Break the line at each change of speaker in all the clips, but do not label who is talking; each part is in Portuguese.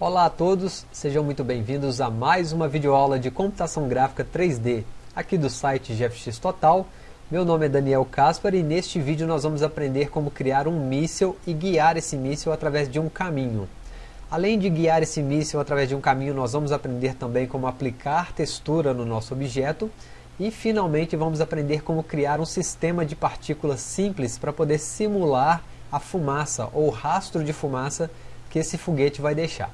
Olá a todos, sejam muito bem-vindos a mais uma videoaula de computação gráfica 3D aqui do site GFX Total. Meu nome é Daniel Caspar e neste vídeo nós vamos aprender como criar um míssil e guiar esse míssil através de um caminho. Além de guiar esse míssil através de um caminho, nós vamos aprender também como aplicar textura no nosso objeto e finalmente vamos aprender como criar um sistema de partículas simples para poder simular a fumaça ou rastro de fumaça que esse foguete vai deixar.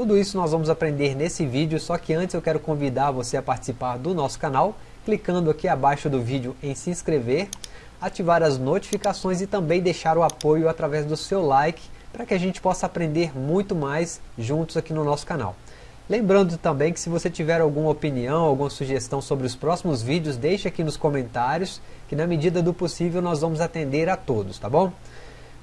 Tudo isso nós vamos aprender nesse vídeo, só que antes eu quero convidar você a participar do nosso canal, clicando aqui abaixo do vídeo em se inscrever, ativar as notificações e também deixar o apoio através do seu like, para que a gente possa aprender muito mais juntos aqui no nosso canal. Lembrando também que se você tiver alguma opinião, alguma sugestão sobre os próximos vídeos, deixe aqui nos comentários, que na medida do possível nós vamos atender a todos, tá bom?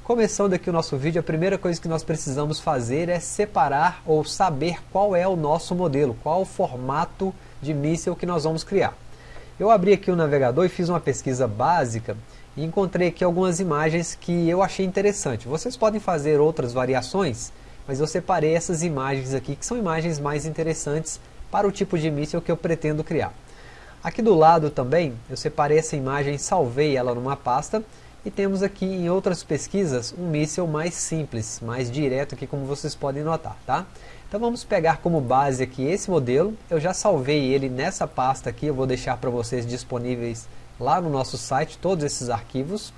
Começando aqui o nosso vídeo, a primeira coisa que nós precisamos fazer é separar ou saber qual é o nosso modelo, qual o formato de míssil que nós vamos criar. Eu abri aqui o navegador e fiz uma pesquisa básica e encontrei aqui algumas imagens que eu achei interessante. Vocês podem fazer outras variações, mas eu separei essas imagens aqui, que são imagens mais interessantes para o tipo de míssil que eu pretendo criar. Aqui do lado também, eu separei essa imagem salvei ela numa pasta, e temos aqui em outras pesquisas um míssil mais simples, mais direto aqui como vocês podem notar, tá? Então vamos pegar como base aqui esse modelo, eu já salvei ele nessa pasta aqui, eu vou deixar para vocês disponíveis lá no nosso site todos esses arquivos.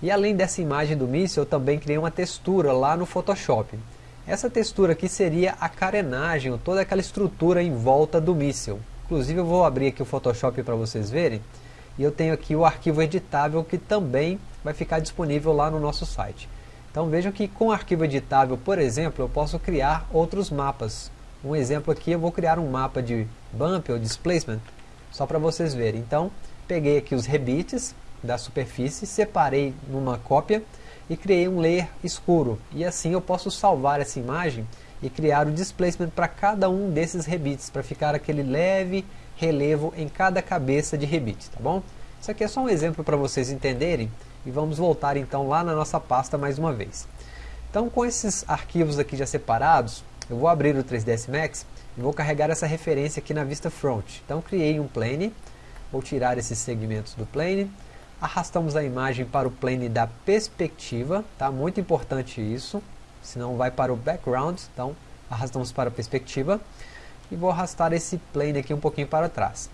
E além dessa imagem do míssil, eu também criei uma textura lá no Photoshop. Essa textura aqui seria a carenagem, toda aquela estrutura em volta do míssil. Inclusive eu vou abrir aqui o Photoshop para vocês verem. E eu tenho aqui o arquivo editável que também vai ficar disponível lá no nosso site. Então vejam que com arquivo editável, por exemplo, eu posso criar outros mapas. Um exemplo aqui, eu vou criar um mapa de bump ou displacement, só para vocês verem. Então, peguei aqui os rebites da superfície, separei numa cópia e criei um layer escuro. E assim eu posso salvar essa imagem e criar o displacement para cada um desses rebites, para ficar aquele leve relevo em cada cabeça de rebite, tá bom? Isso aqui é só um exemplo para vocês entenderem e vamos voltar então lá na nossa pasta mais uma vez. Então com esses arquivos aqui já separados, eu vou abrir o 3ds Max e vou carregar essa referência aqui na vista front. Então criei um plane, vou tirar esses segmentos do plane, arrastamos a imagem para o plane da perspectiva, tá? muito importante isso, senão vai para o background, então arrastamos para a perspectiva, e vou arrastar esse plane aqui um pouquinho para trás.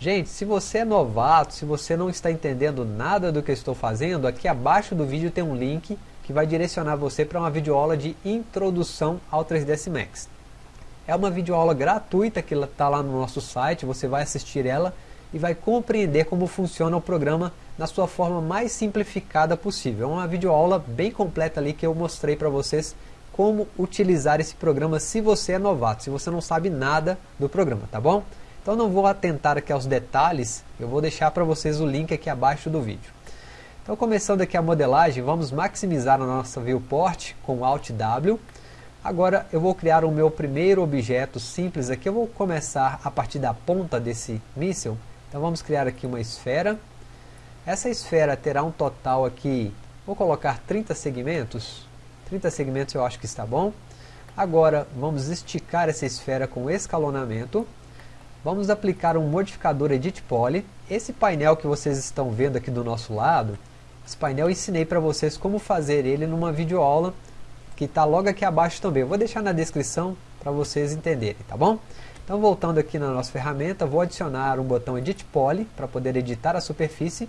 Gente, se você é novato, se você não está entendendo nada do que eu estou fazendo, aqui abaixo do vídeo tem um link que vai direcionar você para uma videoaula de introdução ao 3ds Max. É uma videoaula gratuita que está lá no nosso site, você vai assistir ela e vai compreender como funciona o programa na sua forma mais simplificada possível. É uma videoaula bem completa ali que eu mostrei para vocês como utilizar esse programa se você é novato, se você não sabe nada do programa, tá bom? Então não vou atentar aqui aos detalhes, eu vou deixar para vocês o link aqui abaixo do vídeo. Então começando aqui a modelagem, vamos maximizar a nossa viewport com Alt W. Agora eu vou criar o meu primeiro objeto simples aqui, eu vou começar a partir da ponta desse míssil. Então vamos criar aqui uma esfera. Essa esfera terá um total aqui, vou colocar 30 segmentos. 30 segmentos eu acho que está bom. Agora vamos esticar essa esfera com escalonamento. Vamos aplicar um modificador Edit Poly. Esse painel que vocês estão vendo aqui do nosso lado, esse painel eu ensinei para vocês como fazer ele numa videoaula que está logo aqui abaixo também. Eu vou deixar na descrição para vocês entenderem, tá bom? Então voltando aqui na nossa ferramenta, vou adicionar um botão Edit Poly para poder editar a superfície.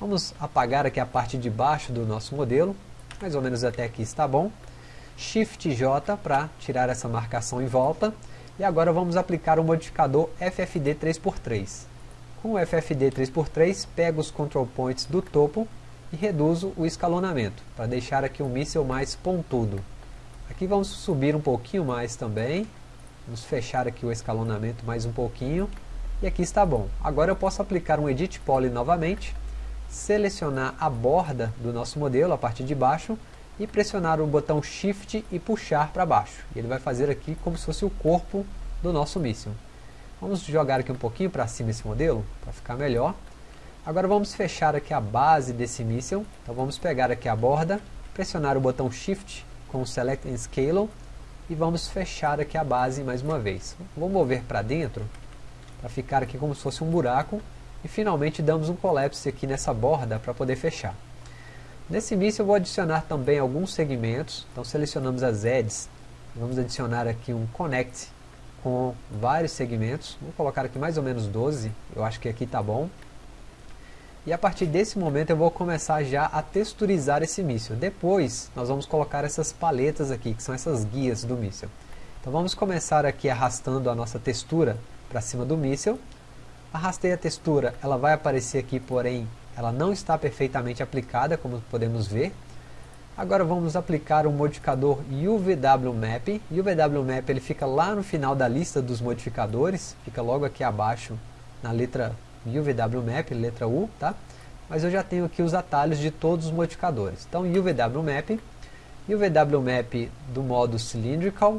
Vamos apagar aqui a parte de baixo do nosso modelo, mais ou menos até aqui está bom. Shift J para tirar essa marcação em volta. E agora vamos aplicar o modificador FFD 3x3. Com o FFD 3x3, pego os control points do topo e reduzo o escalonamento, para deixar aqui o míssil mais pontudo. Aqui vamos subir um pouquinho mais também, vamos fechar aqui o escalonamento mais um pouquinho, e aqui está bom. Agora eu posso aplicar um Edit Poly novamente, selecionar a borda do nosso modelo, a parte de baixo, e pressionar o botão Shift e puxar para baixo. Ele vai fazer aqui como se fosse o corpo do nosso míssil. Vamos jogar aqui um pouquinho para cima esse modelo, para ficar melhor. Agora vamos fechar aqui a base desse míssil. Então vamos pegar aqui a borda, pressionar o botão Shift com o Select and Scale e vamos fechar aqui a base mais uma vez. Vou mover para dentro, para ficar aqui como se fosse um buraco, e finalmente damos um collapse aqui nessa borda para poder fechar. Nesse míssil eu vou adicionar também alguns segmentos, então selecionamos as edges, vamos adicionar aqui um connect com vários segmentos, vou colocar aqui mais ou menos 12, eu acho que aqui está bom. E a partir desse momento eu vou começar já a texturizar esse míssil. Depois nós vamos colocar essas paletas aqui, que são essas guias do míssil. Então vamos começar aqui arrastando a nossa textura para cima do míssil. Arrastei a textura, ela vai aparecer aqui, porém ela não está perfeitamente aplicada, como podemos ver. Agora vamos aplicar o modificador UVW Map. UVW Map ele fica lá no final da lista dos modificadores, fica logo aqui abaixo na letra UVW Map, letra U, tá? Mas eu já tenho aqui os atalhos de todos os modificadores. Então UVW Map, UVW Map do modo Cylindrical,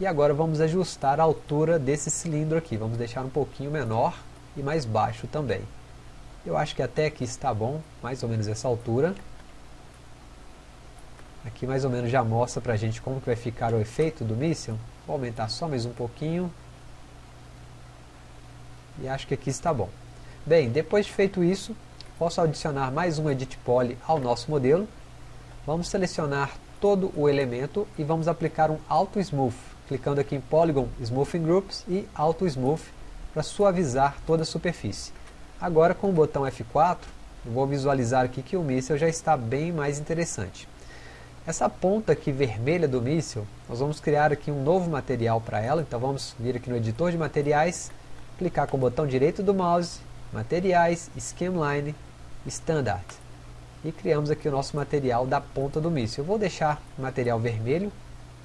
e agora vamos ajustar a altura desse cilindro aqui. Vamos deixar um pouquinho menor e mais baixo também. Eu acho que até aqui está bom, mais ou menos essa altura. Aqui mais ou menos já mostra para a gente como que vai ficar o efeito do míssil. Vou aumentar só mais um pouquinho. E acho que aqui está bom. Bem, depois de feito isso, posso adicionar mais um Edit Poly ao nosso modelo. Vamos selecionar todo o elemento e vamos aplicar um Auto Smooth, clicando aqui em Polygon Smoothing Groups e Auto Smooth para suavizar toda a superfície. Agora com o botão F4, eu vou visualizar aqui que o míssil já está bem mais interessante. Essa ponta aqui vermelha do míssil, nós vamos criar aqui um novo material para ela, então vamos vir aqui no editor de materiais, clicar com o botão direito do mouse materiais, Schemline, Standard. E criamos aqui o nosso material da ponta do míssil. Eu vou deixar o material vermelho,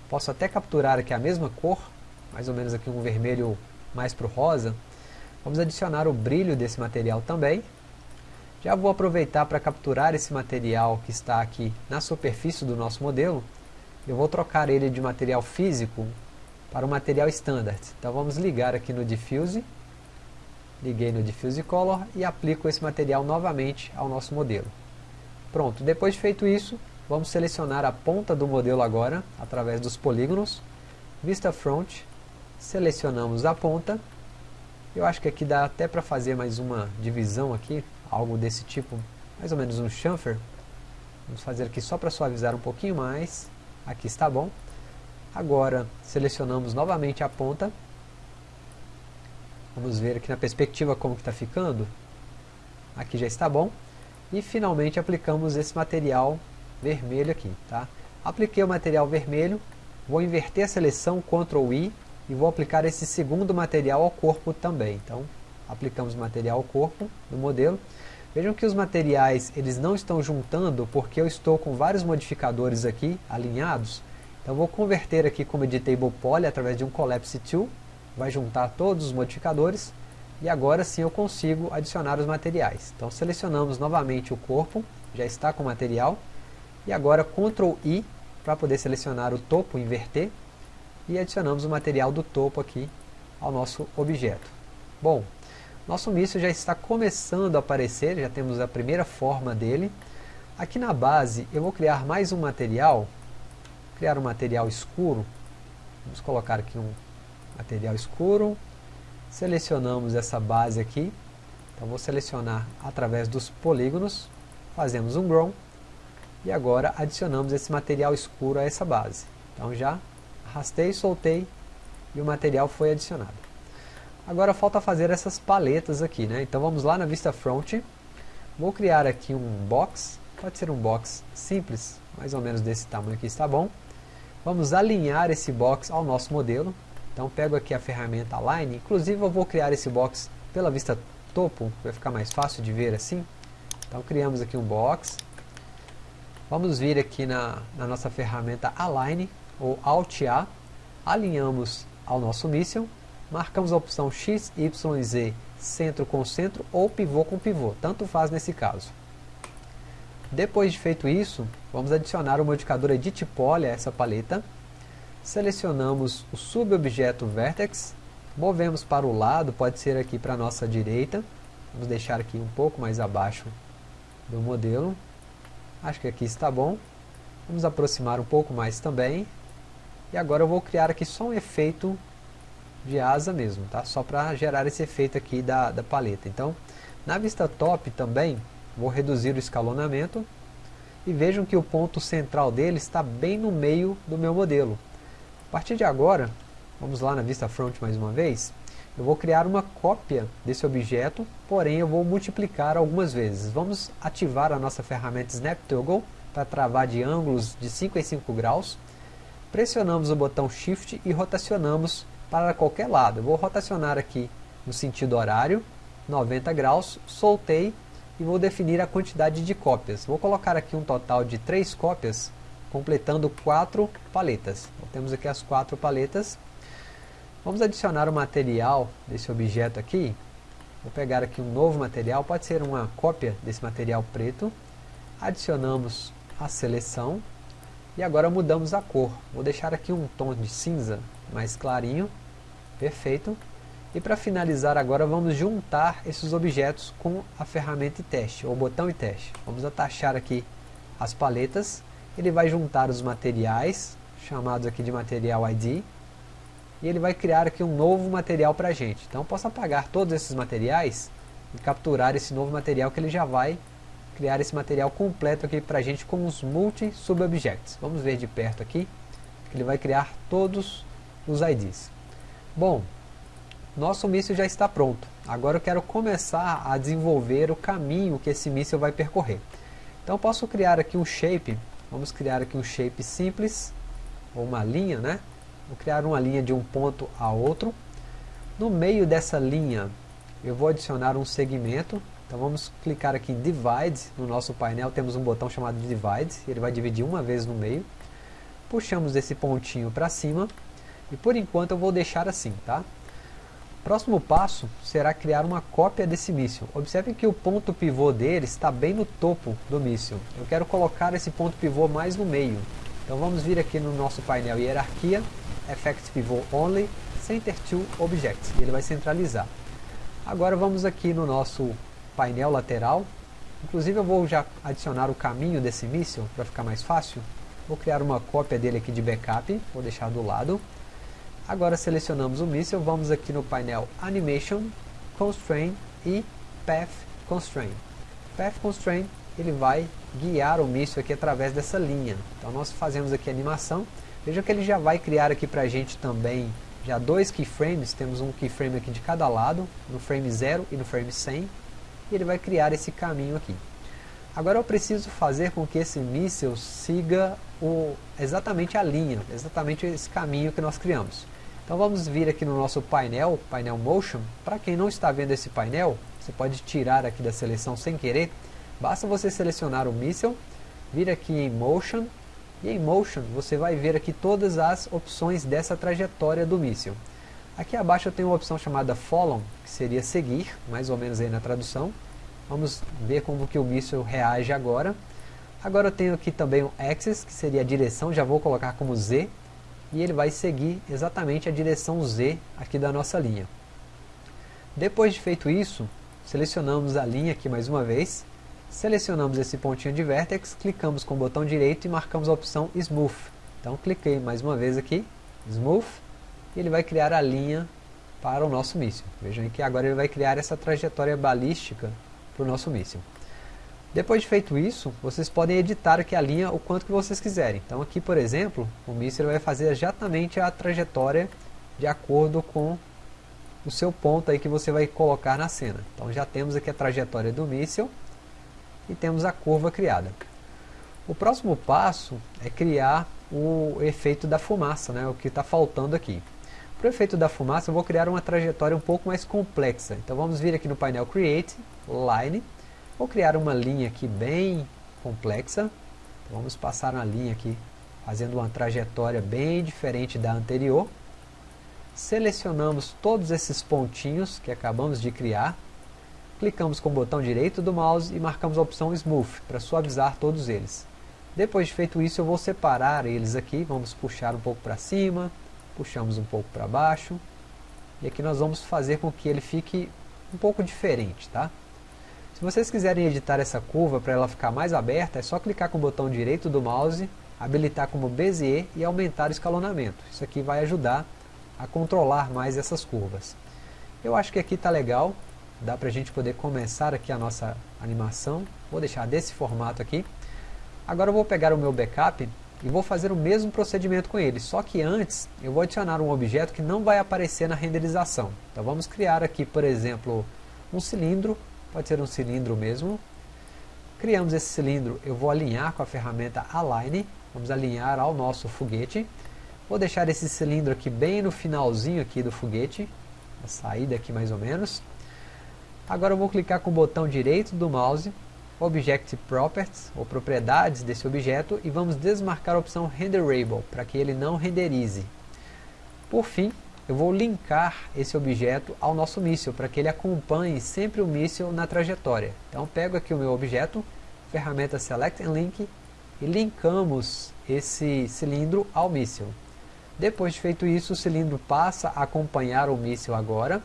posso até capturar aqui a mesma cor, mais ou menos aqui um vermelho mais para o rosa. Vamos adicionar o brilho desse material também. Já vou aproveitar para capturar esse material que está aqui na superfície do nosso modelo. Eu vou trocar ele de material físico para o material standard. Então vamos ligar aqui no Diffuse Liguei no Diffuse Color e aplico esse material novamente ao nosso modelo. Pronto, depois de feito isso, vamos selecionar a ponta do modelo agora, através dos polígonos, Vista Front, selecionamos a ponta, eu acho que aqui dá até para fazer mais uma divisão aqui, algo desse tipo, mais ou menos um chamfer, vamos fazer aqui só para suavizar um pouquinho mais, aqui está bom, agora selecionamos novamente a ponta, Vamos ver aqui na perspectiva como está ficando. Aqui já está bom. E finalmente aplicamos esse material vermelho aqui. Tá? Apliquei o material vermelho, vou inverter a seleção, Ctrl I, e vou aplicar esse segundo material ao corpo também. Então, aplicamos material ao corpo do modelo. Vejam que os materiais eles não estão juntando porque eu estou com vários modificadores aqui alinhados. Então vou converter aqui como Editable Poly através de um Collapse Tool vai juntar todos os modificadores e agora sim eu consigo adicionar os materiais. Então selecionamos novamente o corpo, já está com o material, e agora Ctrl I para poder selecionar o topo, inverter, e adicionamos o material do topo aqui ao nosso objeto. Bom, nosso míssil já está começando a aparecer, já temos a primeira forma dele. Aqui na base eu vou criar mais um material, criar um material escuro, vamos colocar aqui um material escuro, selecionamos essa base aqui, então vou selecionar através dos polígonos, fazemos um Grow, e agora adicionamos esse material escuro a essa base. Então já arrastei, soltei, e o material foi adicionado. Agora falta fazer essas paletas aqui, né? Então vamos lá na vista front, vou criar aqui um box, pode ser um box simples, mais ou menos desse tamanho aqui está bom. Vamos alinhar esse box ao nosso modelo, então pego aqui a ferramenta Align, inclusive eu vou criar esse box pela vista topo, vai ficar mais fácil de ver assim. Então criamos aqui um box. Vamos vir aqui na, na nossa ferramenta Align, ou Alt A, alinhamos ao nosso míssil, marcamos a opção X, Y, Z, centro com centro ou pivô com pivô, tanto faz nesse caso. Depois de feito isso, vamos adicionar o modificador Edit Poly a essa paleta. Selecionamos o subobjeto Vertex, movemos para o lado, pode ser aqui para a nossa direita, vamos deixar aqui um pouco mais abaixo do modelo, acho que aqui está bom, vamos aproximar um pouco mais também, E agora eu vou criar aqui só um efeito de asa mesmo, tá? Só para gerar esse efeito aqui da, da paleta. Então, na vista top também, vou reduzir o escalonamento e vejam que o ponto central dele está bem no meio do meu modelo. A partir de agora, vamos lá na vista front mais uma vez, eu vou criar uma cópia desse objeto, porém eu vou multiplicar algumas vezes. Vamos ativar a nossa ferramenta Snap Toggle para travar de ângulos de 5 em 5 graus. Pressionamos o botão Shift e rotacionamos para qualquer lado. Eu vou rotacionar aqui no sentido horário, 90 graus, soltei e vou definir a quantidade de cópias. Vou colocar aqui um total de 3 cópias, completando 4 paletas. Então, temos aqui as 4 paletas. Vamos adicionar o material desse objeto aqui. Vou pegar aqui um novo material, pode ser uma cópia desse material preto. Adicionamos a seleção e agora mudamos a cor. Vou deixar aqui um tom de cinza mais clarinho. Perfeito. E para finalizar agora vamos juntar esses objetos com a ferramenta teste, ou botão e teste. Vamos atachar aqui as paletas, ele vai juntar os materiais, chamados aqui de material ID, e ele vai criar aqui um novo material para a gente. Então eu posso apagar todos esses materiais e capturar esse novo material que ele já vai criar esse material completo aqui para a gente com os multi-subobjects. Vamos ver de perto aqui, que ele vai criar todos os IDs. Bom, nosso míssil já está pronto. Agora eu quero começar a desenvolver o caminho que esse míssil vai percorrer. Então posso criar aqui um shape, vamos criar aqui um shape simples, ou uma linha, né? Vou criar uma linha de um ponto a outro. No meio dessa linha eu vou adicionar um segmento, então vamos clicar aqui em Divide, no nosso painel temos um botão chamado Divide, ele vai dividir uma vez no meio. Puxamos esse pontinho para cima, e por enquanto eu vou deixar assim, tá? Próximo passo será criar uma cópia desse míssil. Observe que o ponto pivô dele está bem no topo do míssil. Eu quero colocar esse ponto pivô mais no meio. Então vamos vir aqui no nosso painel Hierarquia, Effect Pivot Only, Center to Objects. E ele vai centralizar. Agora vamos aqui no nosso painel lateral. Inclusive eu vou já adicionar o caminho desse míssil para ficar mais fácil. Vou criar uma cópia dele aqui de backup, vou deixar do lado. Agora selecionamos o míssil, vamos aqui no painel Animation, Constraint e Path Constraint. Path Constraint ele vai guiar o míssil aqui através dessa linha. Então nós fazemos aqui a animação. Veja que ele já vai criar aqui para a gente também já dois keyframes, temos um keyframe aqui de cada lado, no frame 0 e no frame 100. E ele vai criar esse caminho aqui. Agora eu preciso fazer com que esse míssil siga o, exatamente a linha, exatamente esse caminho que nós criamos. Então vamos vir aqui no nosso painel, painel Motion. Para quem não está vendo esse painel, você pode tirar aqui da seleção sem querer. Basta você selecionar o míssil, vir aqui em Motion, e em Motion você vai ver aqui todas as opções dessa trajetória do míssil. Aqui abaixo eu tenho uma opção chamada Follow, que seria seguir, mais ou menos aí na tradução. Vamos ver como que o míssil reage agora. Agora eu tenho aqui também o Axis, que seria a direção, já vou colocar como Z, e ele vai seguir exatamente a direção Z aqui da nossa linha. Depois de feito isso, selecionamos a linha aqui mais uma vez, selecionamos esse pontinho de vertex, clicamos com o botão direito e marcamos a opção Smooth. Então cliquei mais uma vez aqui, Smooth, e ele vai criar a linha para o nosso míssil. Vejam que agora ele vai criar essa trajetória balística para o nosso míssil. Depois de feito isso, vocês podem editar aqui a linha o quanto que vocês quiserem. Então aqui, por exemplo, o míssil vai fazer exatamente a trajetória de acordo com o seu ponto aí que você vai colocar na cena. Então já temos aqui a trajetória do míssil e temos a curva criada. O próximo passo é criar o efeito da fumaça, né, o que está faltando aqui. Para o efeito da fumaça eu vou criar uma trajetória um pouco mais complexa. Então vamos vir aqui no painel Create, Line, Vou criar uma linha aqui bem complexa. Então, vamos passar uma linha aqui, fazendo uma trajetória bem diferente da anterior. Selecionamos todos esses pontinhos que acabamos de criar. Clicamos com o botão direito do mouse e marcamos a opção Smooth para suavizar todos eles. Depois de feito isso, eu vou separar eles aqui. Vamos puxar um pouco para cima, puxamos um pouco para baixo. E aqui nós vamos fazer com que ele fique um pouco diferente, tá? Se vocês quiserem editar essa curva para ela ficar mais aberta, é só clicar com o botão direito do mouse habilitar como Bezier e aumentar o escalonamento. Isso aqui vai ajudar a controlar mais essas curvas. Eu acho que aqui está legal, dá para a gente poder começar aqui a nossa animação. Vou deixar desse formato aqui. Agora eu vou pegar o meu backup e vou fazer o mesmo procedimento com ele, só que antes eu vou adicionar um objeto que não vai aparecer na renderização. Então vamos criar aqui, por exemplo, um cilindro, pode ser um cilindro mesmo. Criamos esse cilindro, eu vou alinhar com a ferramenta Align, vamos alinhar ao nosso foguete. Vou deixar esse cilindro aqui bem no finalzinho aqui do foguete, a saída aqui mais ou menos. Agora eu vou clicar com o botão direito do mouse, Object Properties, ou propriedades desse objeto, e vamos desmarcar a opção Renderable, para que ele não renderize. Por fim, eu vou linkar esse objeto ao nosso míssil, para que ele acompanhe sempre o míssil na trajetória. Então pego aqui o meu objeto, ferramenta Select and Link, e linkamos esse cilindro ao míssil. Depois de feito isso, o cilindro passa a acompanhar o míssil agora.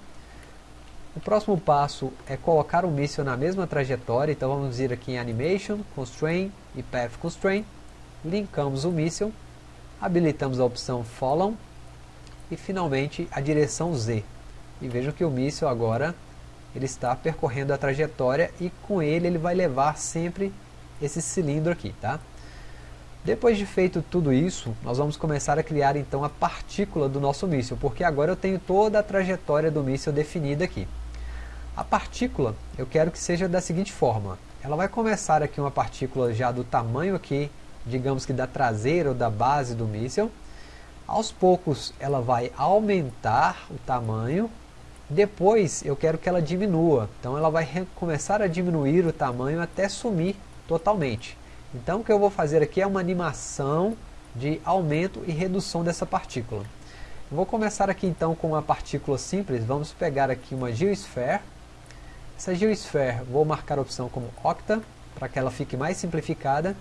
O próximo passo é colocar o míssil na mesma trajetória, então vamos ir aqui em Animation, Constraint e Path Constraint. Linkamos o míssil, habilitamos a opção Follow e finalmente a direção Z. E vejam que o míssil agora ele está percorrendo a trajetória e com ele ele vai levar sempre esse cilindro aqui, tá? Depois de feito tudo isso, nós vamos começar a criar então a partícula do nosso míssil, porque agora eu tenho toda a trajetória do míssil definida aqui. A partícula, eu quero que seja da seguinte forma, ela vai começar aqui uma partícula já do tamanho aqui, digamos que da traseira ou da base do míssil, aos poucos ela vai aumentar o tamanho, depois eu quero que ela diminua, então ela vai começar a diminuir o tamanho até sumir totalmente. Então o que eu vou fazer aqui é uma animação de aumento e redução dessa partícula. vou começar aqui então com uma partícula simples, vamos pegar aqui uma Geosphere. Essa Geosphere vou marcar a opção como Octa, para que ela fique mais simplificada.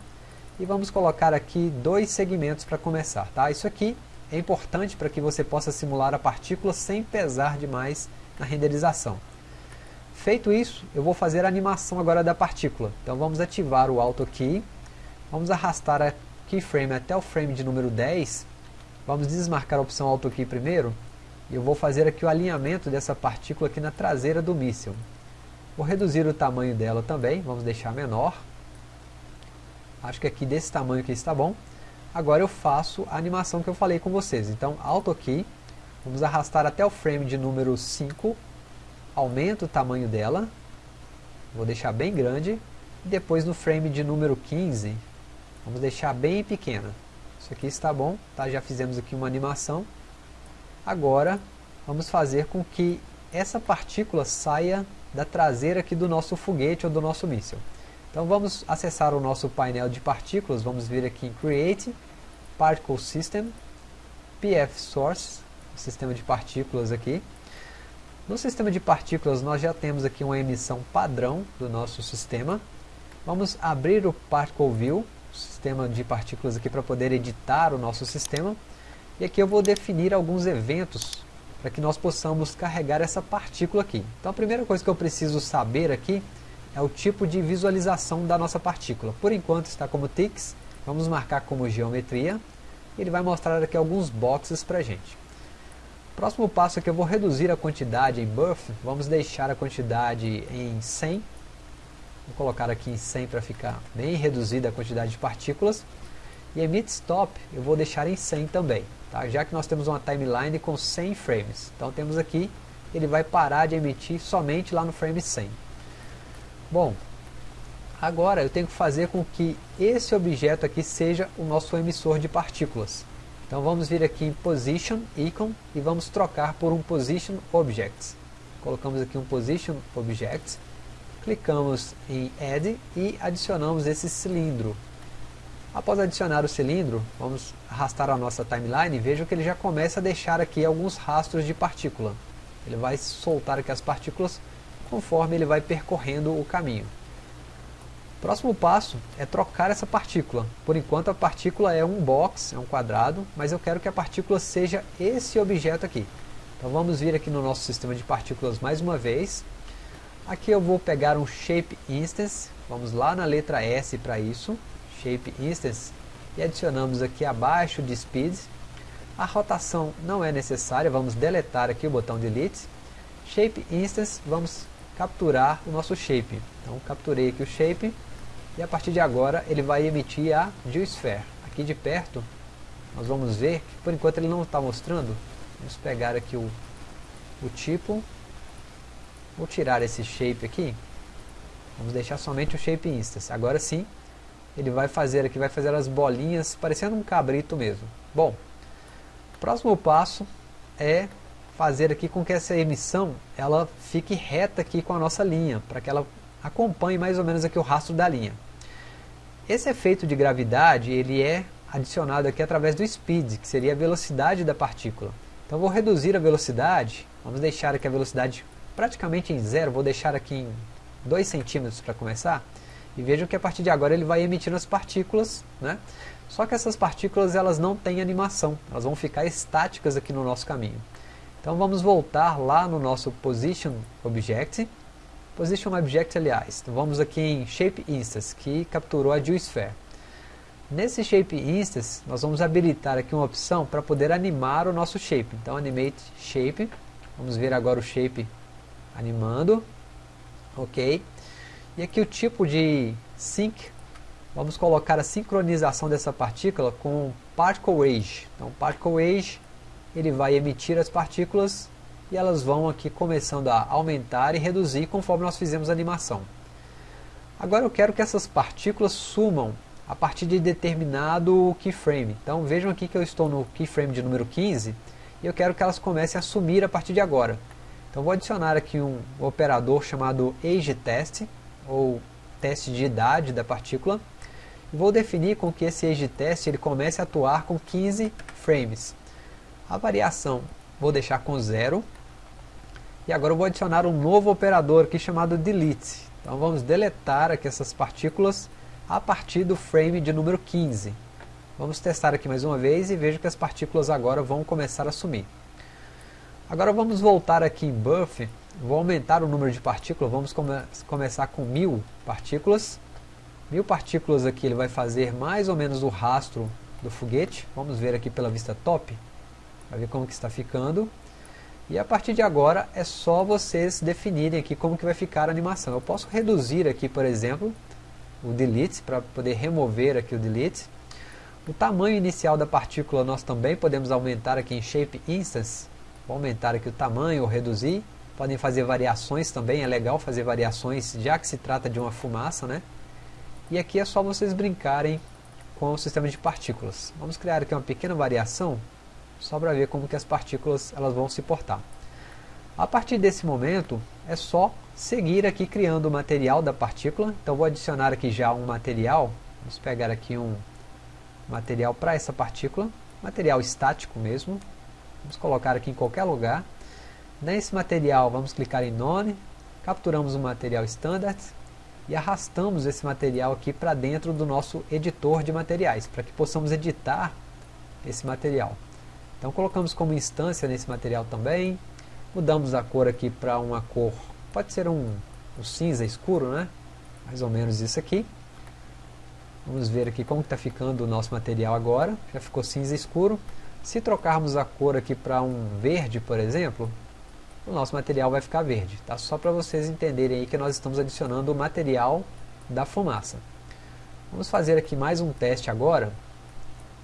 E vamos colocar aqui dois segmentos para começar. Tá? Isso aqui é importante para que você possa simular a partícula sem pesar demais na renderização. Feito isso, eu vou fazer a animação agora da partícula. Então vamos ativar o Auto Key Vamos arrastar a keyframe até o frame de número 10. Vamos desmarcar a opção Auto Key primeiro. E eu vou fazer aqui o alinhamento dessa partícula aqui na traseira do míssil. Vou reduzir o tamanho dela também, vamos deixar menor. Acho que aqui desse tamanho aqui está bom. Agora eu faço a animação que eu falei com vocês. Então, Auto Key, vamos arrastar até o frame de número 5. Aumento o tamanho dela. Vou deixar bem grande. E depois no frame de número 15, Vamos deixar bem pequena. Isso aqui está bom, tá? já fizemos aqui uma animação. Agora, vamos fazer com que essa partícula saia da traseira aqui do nosso foguete ou do nosso míssil. Então vamos acessar o nosso painel de partículas, vamos vir aqui em Create, Particle System, PF Source, sistema de partículas aqui. No sistema de partículas nós já temos aqui uma emissão padrão do nosso sistema. Vamos abrir o Particle View, sistema de partículas aqui para poder editar o nosso sistema. E aqui eu vou definir alguns eventos para que nós possamos carregar essa partícula aqui. Então a primeira coisa que eu preciso saber aqui é o tipo de visualização da nossa partícula. Por enquanto está como ticks, vamos marcar como geometria. Ele vai mostrar aqui alguns boxes para a gente. Próximo passo é que eu vou reduzir a quantidade em buff, vamos deixar a quantidade em 100 Vou colocar aqui em 100 para ficar bem reduzida a quantidade de partículas. E emit stop eu vou deixar em 100 também, tá? já que nós temos uma timeline com 100 frames. Então temos aqui, ele vai parar de emitir somente lá no frame 100. Bom, agora eu tenho que fazer com que esse objeto aqui seja o nosso emissor de partículas. Então vamos vir aqui em Position Icon e vamos trocar por um Position Object. Colocamos aqui um Position Object clicamos em Add e adicionamos esse cilindro. Após adicionar o cilindro, vamos arrastar a nossa timeline e veja que ele já começa a deixar aqui alguns rastros de partícula. Ele vai soltar aqui as partículas conforme ele vai percorrendo o caminho. Próximo passo é trocar essa partícula. Por enquanto a partícula é um box, é um quadrado, mas eu quero que a partícula seja esse objeto aqui. Então vamos vir aqui no nosso sistema de partículas mais uma vez, Aqui eu vou pegar um Shape Instance, vamos lá na letra S para isso, Shape Instance, e adicionamos aqui abaixo de Speed. A rotação não é necessária, vamos deletar aqui o botão Delete. Shape Instance, vamos capturar o nosso shape. Então capturei aqui o shape e a partir de agora ele vai emitir a GeoSphere. Aqui de perto nós vamos ver que por enquanto ele não está mostrando. Vamos pegar aqui o, o tipo. Vou tirar esse shape aqui. Vamos deixar somente o shape instance. Agora sim, ele vai fazer aqui, vai fazer as bolinhas parecendo um cabrito mesmo. Bom, o próximo passo é fazer aqui com que essa emissão ela fique reta aqui com a nossa linha, para que ela acompanhe mais ou menos aqui o rastro da linha. Esse efeito de gravidade, ele é adicionado aqui através do speed, que seria a velocidade da partícula. Então vou reduzir a velocidade, vamos deixar aqui a velocidade praticamente em zero, vou deixar aqui em 2 centímetros para começar, e vejam que a partir de agora ele vai emitindo as partículas, né? só que essas partículas elas não têm animação, elas vão ficar estáticas aqui no nosso caminho. Então vamos voltar lá no nosso Position Object, Position Object aliás, então vamos aqui em Shape Instance, que capturou a Geosphere. Nesse Shape Instance, nós vamos habilitar aqui uma opção para poder animar o nosso Shape. Então, Animate Shape. Vamos ver agora o Shape animando. Ok. E aqui o tipo de Sync. Vamos colocar a sincronização dessa partícula com Particle Age. Então, Particle Age, ele vai emitir as partículas e elas vão aqui começando a aumentar e reduzir conforme nós fizemos a animação. Agora eu quero que essas partículas sumam a partir de determinado keyframe. Então vejam aqui que eu estou no keyframe de número 15 e eu quero que elas comecem a sumir a partir de agora. Então vou adicionar aqui um operador chamado AgeTest, ou teste de idade da partícula, vou definir com que esse AgeTest ele comece a atuar com 15 frames. A variação vou deixar com zero, e agora eu vou adicionar um novo operador aqui chamado delete. Então vamos deletar aqui essas partículas a partir do frame de número 15. Vamos testar aqui mais uma vez e veja que as partículas agora vão começar a sumir. Agora vamos voltar aqui em Buff, vou aumentar o número de partículas, vamos come começar com mil partículas. Mil partículas aqui ele vai fazer mais ou menos o rastro do foguete. Vamos ver aqui pela vista top, para ver como que está ficando. E a partir de agora é só vocês definirem aqui como que vai ficar a animação. Eu posso reduzir aqui, por exemplo, o delete, para poder remover aqui o delete. O tamanho inicial da partícula nós também podemos aumentar aqui em Shape Instance. Vou aumentar aqui o tamanho ou reduzir. Podem fazer variações também, é legal fazer variações, já que se trata de uma fumaça, né? E aqui é só vocês brincarem com o sistema de partículas. Vamos criar aqui uma pequena variação, só para ver como que as partículas elas vão se portar. A partir desse momento, é só seguir aqui criando o material da partícula. Então vou adicionar aqui já um material. Vamos pegar aqui um material para essa partícula. Material estático mesmo. Vamos colocar aqui em qualquer lugar. Nesse material vamos clicar em None. Capturamos o material Standard. E arrastamos esse material aqui para dentro do nosso editor de materiais. Para que possamos editar esse material. Então colocamos como instância nesse material também Mudamos a cor aqui para uma cor, pode ser um, um, cinza escuro, né? Mais ou menos isso aqui. Vamos ver aqui como está ficando o nosso material agora. Já ficou cinza escuro. Se trocarmos a cor aqui para um verde, por exemplo, o nosso material vai ficar verde. Tá? Só para vocês entenderem aí que nós estamos adicionando o material da fumaça. Vamos fazer aqui mais um teste agora.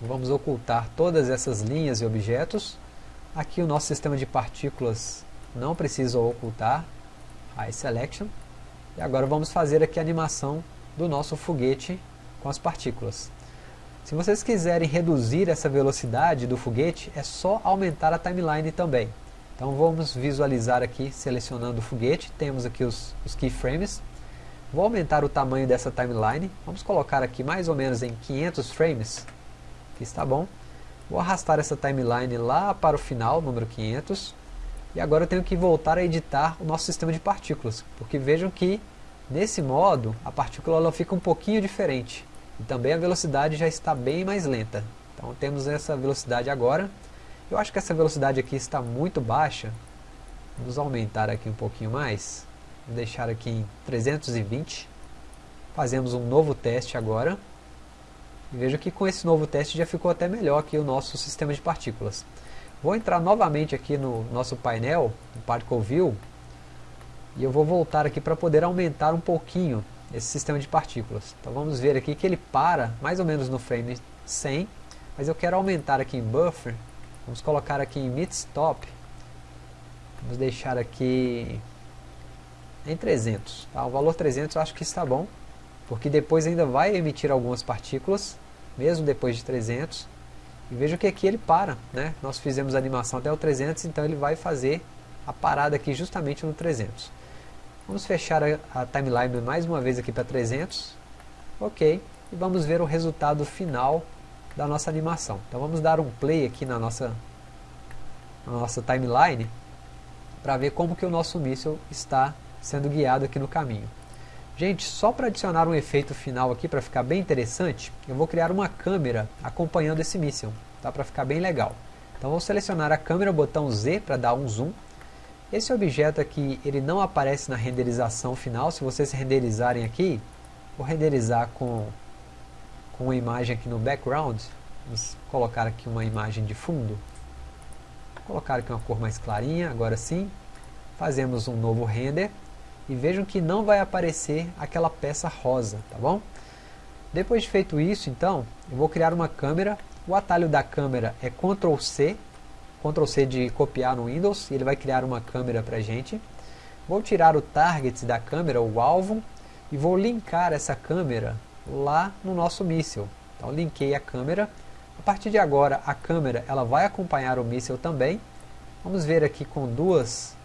Vamos ocultar todas essas linhas e objetos. Aqui o nosso sistema de partículas não precisa ocultar a Selection. E agora vamos fazer aqui a animação do nosso foguete com as partículas. Se vocês quiserem reduzir essa velocidade do foguete, é só aumentar a timeline também. Então vamos visualizar aqui, selecionando o foguete, temos aqui os, os keyframes. Vou aumentar o tamanho dessa timeline, vamos colocar aqui mais ou menos em 500 frames, que está bom. Vou arrastar essa timeline lá para o final, número 500. E agora eu tenho que voltar a editar o nosso sistema de partículas. Porque vejam que, nesse modo, a partícula ela fica um pouquinho diferente. E também a velocidade já está bem mais lenta. Então temos essa velocidade agora. Eu acho que essa velocidade aqui está muito baixa. Vamos aumentar aqui um pouquinho mais. Vou deixar aqui em 320. Fazemos um novo teste agora. E vejo que com esse novo teste já ficou até melhor aqui o nosso sistema de partículas. Vou entrar novamente aqui no nosso painel, no Particle View, e eu vou voltar aqui para poder aumentar um pouquinho esse sistema de partículas. Então vamos ver aqui que ele para mais ou menos no frame 100, mas eu quero aumentar aqui em Buffer, vamos colocar aqui em Mid Stop, vamos deixar aqui em 300, tá? o valor 300 eu acho que está bom, porque depois ainda vai emitir algumas partículas, mesmo depois de 300, e veja que aqui ele para, né? nós fizemos a animação até o 300, então ele vai fazer a parada aqui justamente no 300. Vamos fechar a, a timeline mais uma vez aqui para 300, ok, e vamos ver o resultado final da nossa animação. Então vamos dar um play aqui na nossa, na nossa timeline, para ver como que o nosso míssil está sendo guiado aqui no caminho. Gente, só para adicionar um efeito final aqui, para ficar bem interessante, eu vou criar uma câmera acompanhando esse míssil, tá? para ficar bem legal. Então vou selecionar a câmera, botão Z para dar um zoom. Esse objeto aqui, ele não aparece na renderização final, se vocês renderizarem aqui, vou renderizar com, com uma imagem aqui no background, vamos colocar aqui uma imagem de fundo, vou colocar aqui uma cor mais clarinha, agora sim, fazemos um novo render, e vejam que não vai aparecer aquela peça rosa, tá bom? Depois de feito isso, então, eu vou criar uma câmera, o atalho da câmera é Ctrl C, Ctrl C de copiar no Windows, e ele vai criar uma câmera para gente. Vou tirar o target da câmera, o alvo, e vou linkar essa câmera lá no nosso míssil. Então linkei a câmera, a partir de agora a câmera ela vai acompanhar o míssil também. Vamos ver aqui com duas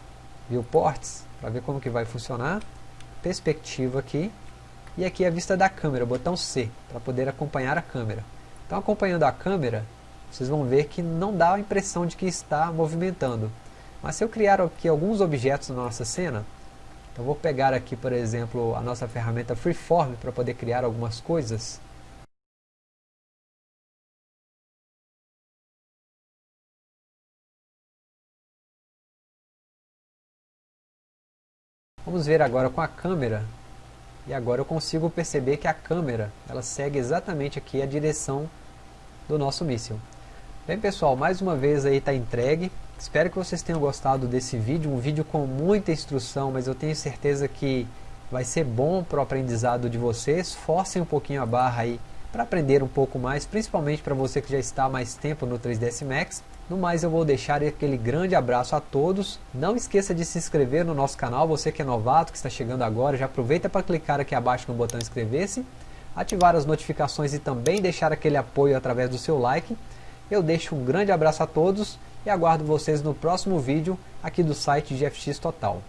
viewports, para ver como que vai funcionar. Perspectiva aqui. E aqui a vista da câmera, botão C, para poder acompanhar a câmera. Então acompanhando a câmera, vocês vão ver que não dá a impressão de que está movimentando. Mas se eu criar aqui alguns objetos na nossa cena, então vou pegar aqui, por exemplo, a nossa ferramenta Freeform para poder criar algumas coisas. Vamos ver agora com a câmera. E agora eu consigo perceber que a câmera ela segue exatamente aqui a direção do nosso míssil. Bem pessoal, mais uma vez aí está entregue. Espero que vocês tenham gostado desse vídeo, um vídeo com muita instrução, mas eu tenho certeza que vai ser bom para o aprendizado de vocês. Forcem um pouquinho a barra aí para aprender um pouco mais, principalmente para você que já está há mais tempo no 3ds Max. No mais eu vou deixar aquele grande abraço a todos. Não esqueça de se inscrever no nosso canal, você que é novato, que está chegando agora, já aproveita para clicar aqui abaixo no botão inscrever-se, ativar as notificações e também deixar aquele apoio através do seu like. Eu deixo um grande abraço a todos e aguardo vocês no próximo vídeo aqui do site GFX Total.